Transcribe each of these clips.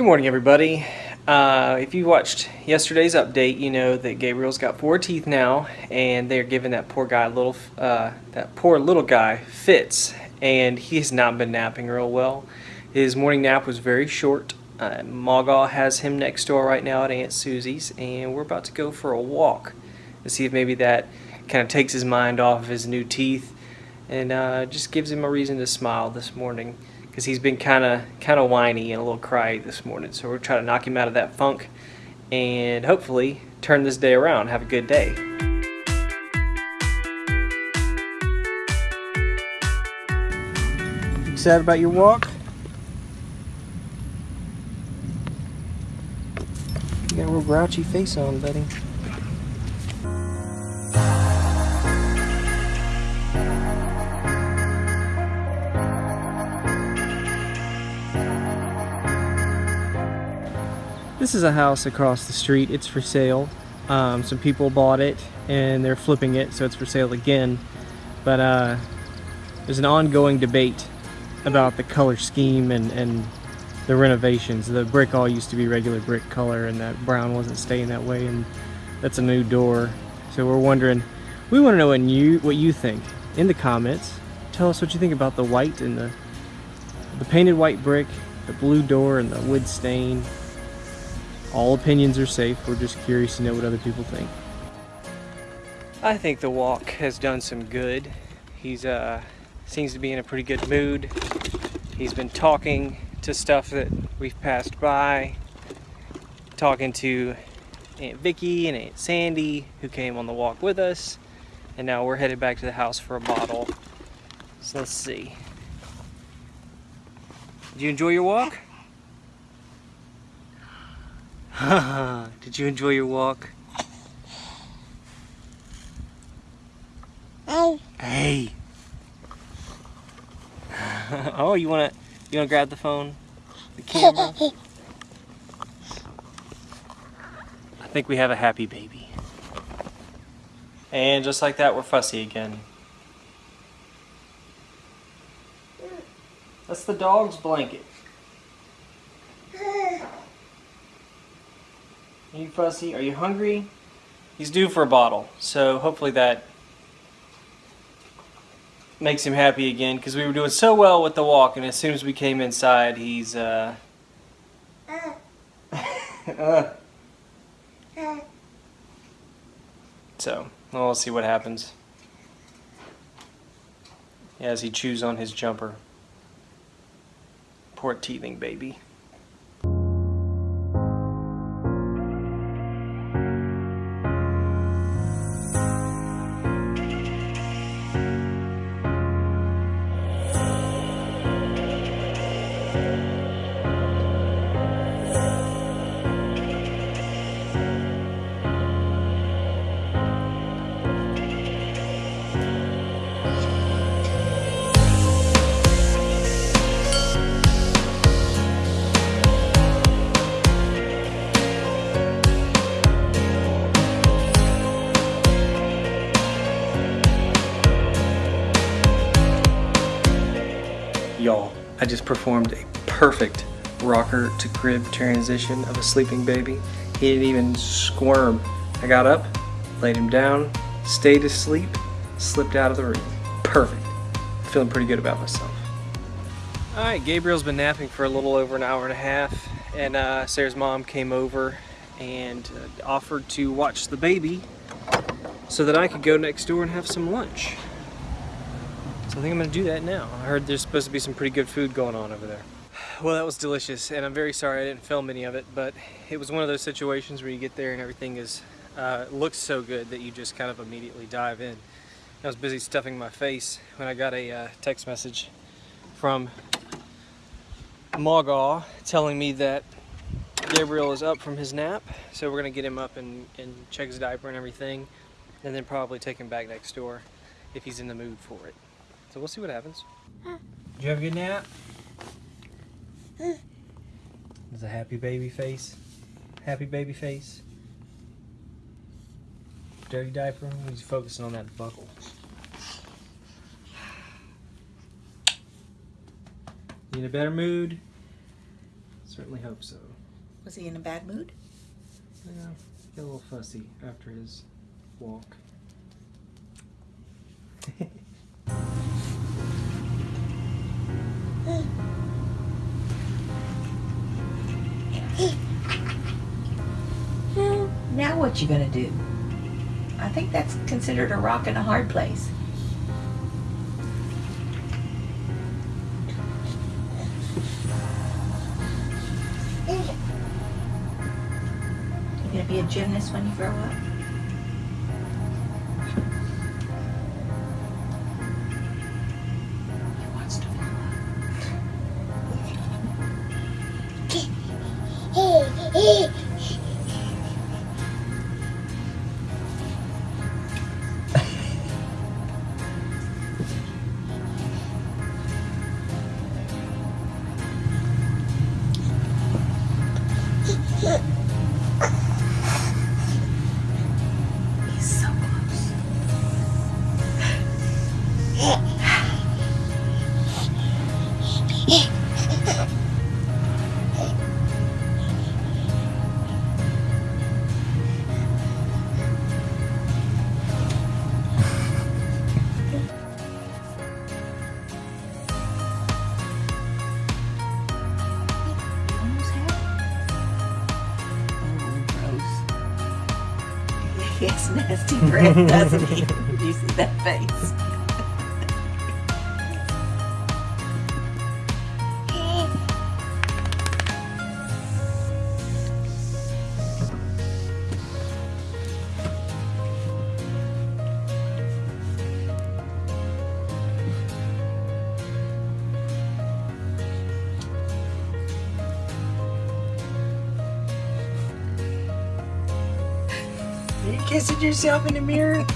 Good morning, everybody. Uh, if you watched yesterday's update, you know that Gabriel's got four teeth now, and they're giving that poor guy a little, uh, that poor little guy fits, and he has not been napping real well. His morning nap was very short. Uh, has him next door right now at Aunt Susie's, and we're about to go for a walk to see if maybe that kind of takes his mind off of his new teeth and uh, just gives him a reason to smile this morning because he's been kind of kind of whiny and a little cry this morning. So we're trying to knock him out of that funk and hopefully turn this day around. Have a good day. Excited about your walk? You got a real grouchy face on, buddy. This is a house across the street. It's for sale. Um, some people bought it and they're flipping it, so it's for sale again. But uh, there's an ongoing debate about the color scheme and, and the renovations. The brick all used to be regular brick color and that brown wasn't staying that way and that's a new door. So we're wondering, we want to know what you, what you think in the comments. Tell us what you think about the white and the, the painted white brick, the blue door and the wood stain. All opinions are safe. We're just curious to know what other people think. I think the walk has done some good. He's uh, seems to be in a pretty good mood. He's been talking to stuff that we've passed by, talking to Aunt Vicky and Aunt Sandy who came on the walk with us, and now we're headed back to the house for a bottle. So let's see. Did you enjoy your walk? Did you enjoy your walk? Hey. Hey. oh, you wanna you wanna grab the phone? The camera? I think we have a happy baby. And just like that, we're fussy again. That's the dog's blanket. Are you fussy? Are you hungry? He's due for a bottle, so hopefully that makes him happy again because we were doing so well with the walk and as soon as we came inside he's uh, uh. so well, we'll see what happens as he chews on his jumper poor teething baby Y'all, I just performed a perfect rocker to crib transition of a sleeping baby. He didn't even squirm. I got up, laid him down, stayed asleep, slipped out of the room. Perfect. Feeling pretty good about myself. Alright, Gabriel's been napping for a little over an hour and a half and uh, Sarah's mom came over and uh, offered to watch the baby so that I could go next door and have some lunch. So I think I'm gonna do that now. I heard there's supposed to be some pretty good food going on over there. Well, that was delicious, and I'm very sorry I didn't film any of it, but it was one of those situations where you get there and everything is uh, looks so good that you just kind of immediately dive in. I was busy stuffing my face when I got a uh, text message from Magaw telling me that Gabriel is up from his nap, so we're gonna get him up and, and check his diaper and everything, and then probably take him back next door if he's in the mood for it. So we'll see what happens. Did you have a good nap? There's a happy baby face. Happy baby face. Dirty diaper. He's focusing on that buckle. You in a better mood? Certainly hope so. Was he in a bad mood? Yeah, a little fussy after his walk. what you gonna do? I think that's considered a rock in a hard place. You gonna be a gymnast when you grow up? He has nasty breath, doesn't he? You see that face? Are you kissing yourself in the mirror?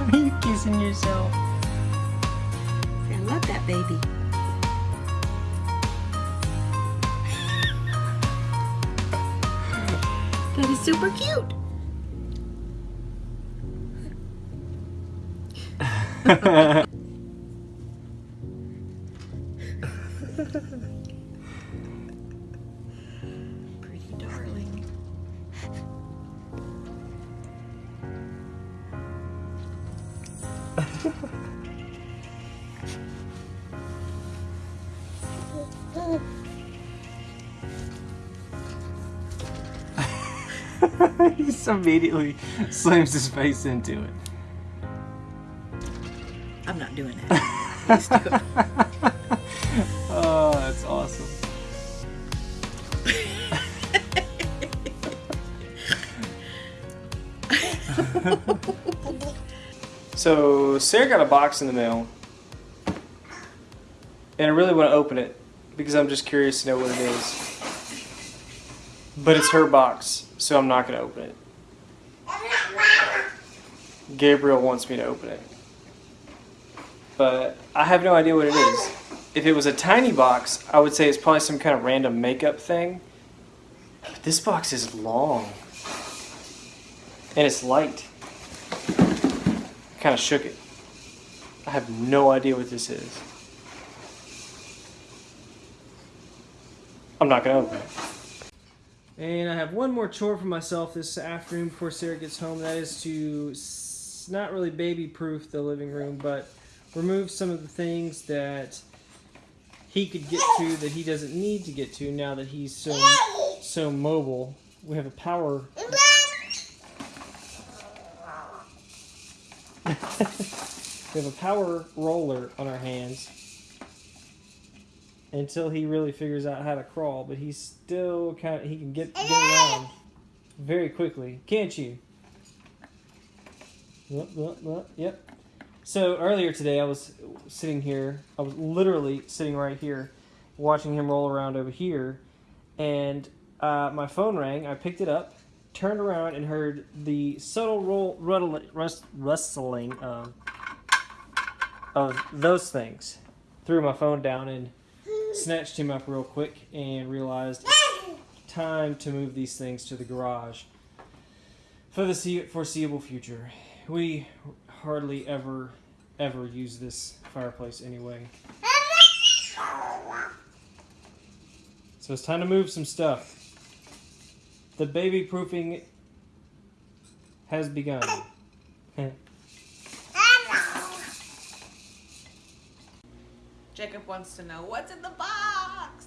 Are you kissing yourself? I love that baby. That is super cute. Pretty he just immediately slams his face into it. I'm not doing that. Do oh, that's awesome. so Sarah got a box in the mail, and I really want to open it because I'm just curious to know what it is. But it's her box, so I'm not going to open it. Gabriel wants me to open it. But I have no idea what it is. If it was a tiny box, I would say it's probably some kind of random makeup thing. But this box is long. And it's light. I Kind of shook it. I have no idea what this is. I'm not going to open it. And I have one more chore for myself this afternoon before Sarah gets home. That is to not really baby proof the living room, but remove some of the things that he could get to that he doesn't need to get to now that he's so so mobile. We have a power. we have a power roller on our hands until he really figures out how to crawl. But he's still kind of he can get get around very quickly, can't you? Look, Yep. So earlier today, I was sitting here. I was literally sitting right here, watching him roll around over here, and uh, my phone rang. I picked it up, turned around, and heard the subtle roll, rust, rustling of, of those things. Threw my phone down and snatched him up real quick, and realized time to move these things to the garage for the foreseeable future. We hardly ever, ever use this fireplace anyway. So it's time to move some stuff. The baby proofing has begun. Jacob wants to know what's in the box.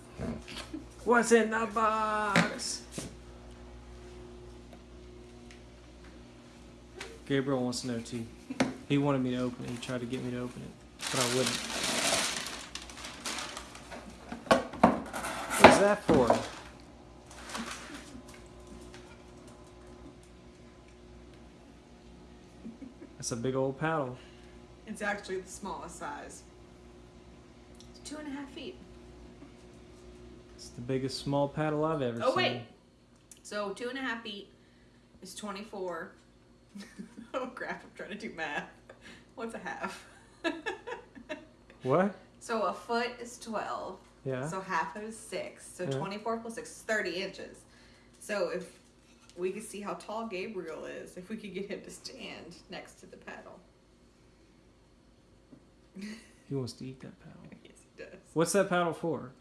What's in the box? Gabriel wants to know too. He wanted me to open it. He tried to get me to open it, but I wouldn't. What's that for? That's a big old paddle. It's actually the smallest size. Two and a half feet. It's the biggest small paddle I've ever Oh seen. Oh, wait. So two and a half feet is twenty-four. oh crap! I'm trying to do math. What's a half? What? so a foot is twelve. Yeah. So half is six. So Yeah. 24 plus six is 30 inches. So if we could see how tall Gabriel is, if we could get him to stand next to the paddle. He wants to eat that paddle. Yes, he does. What's that paddle for?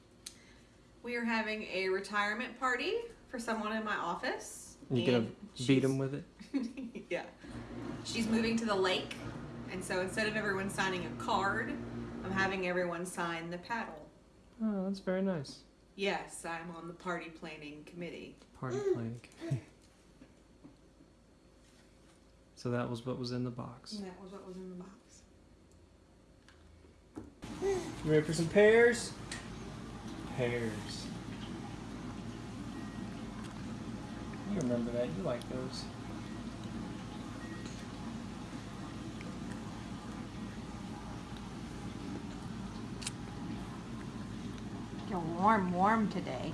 We are having a retirement party for someone in my office. You gonna beat she's- him with it? yeah. She's moving to the lake. And so instead of everyone signing a card, I'm having everyone sign the paddle. Oh, that's very nice. Yes, I'm on the party planning committee. Party mm. planning. so that was what was in the box. And that was what was in the box. You ready for some pears? Pears. You remember that? You like those. You're warm, warm today.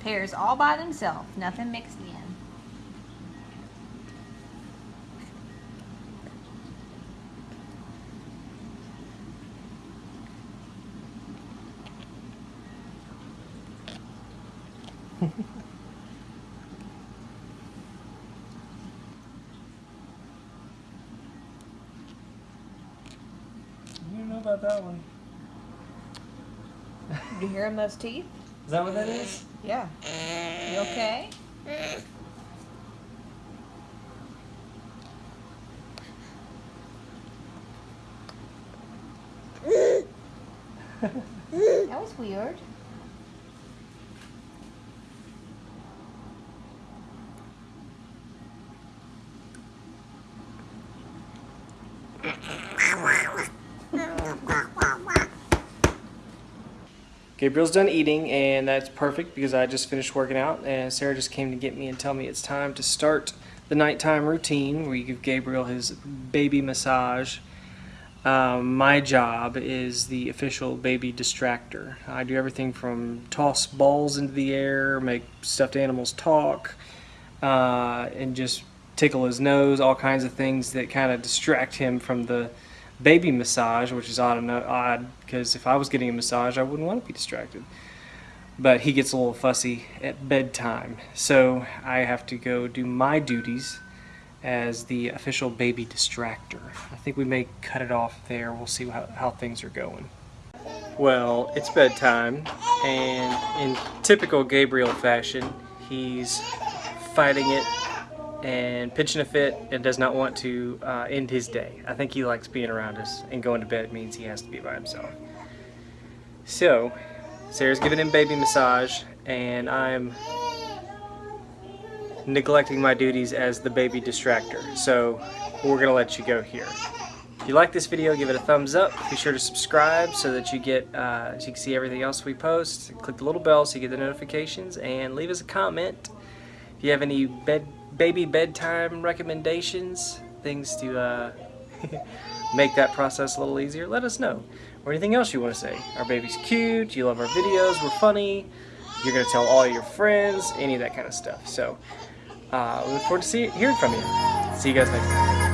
Pears all by themselves, nothing mixed in. You don't know about that one. You hear him, those teeth? Is that what that is? Yeah. You okay? that was weird. Gabriel's done eating, and that's perfect because I just finished working out, and Sarah just came to get me and tell me it's time to start the nighttime routine where you give Gabriel his baby massage. Um, my job is the official baby distractor. I do everything from toss balls into the air, make stuffed animals talk, uh, and just tickle his nose, all kinds of things that kind of distract him from the baby massage, which is odd odd because if I was getting a massage, I wouldn't want to be distracted. But he gets a little fussy at bedtime, so I have to go do my duties as the official baby distractor. I think we may cut it off there. We'll see how, how things are going. Well, it's bedtime, and in typical Gabriel fashion, he's fighting it and pitching a fit and does not want to uh, end his day. I think he likes being around us, and going to bed means he has to be by himself. So, Sarah's giving him baby massage, and I'm neglecting my duties as the baby distractor. So, we're gonna let you go here. If you like this video, give it a thumbs up. Be sure to subscribe so that you get uh, so you can see everything else we post. Click the little bell so you get the notifications, and leave us a comment. If you have any bed baby bedtime recommendations, things to uh, make that process a little easier, let us know. Or anything else you want to say. Our baby's cute, you love our videos, we're funny, you're going to tell all your friends, any of that kind of stuff. So, uh, we look forward to see, hearing from you. See you guys next time.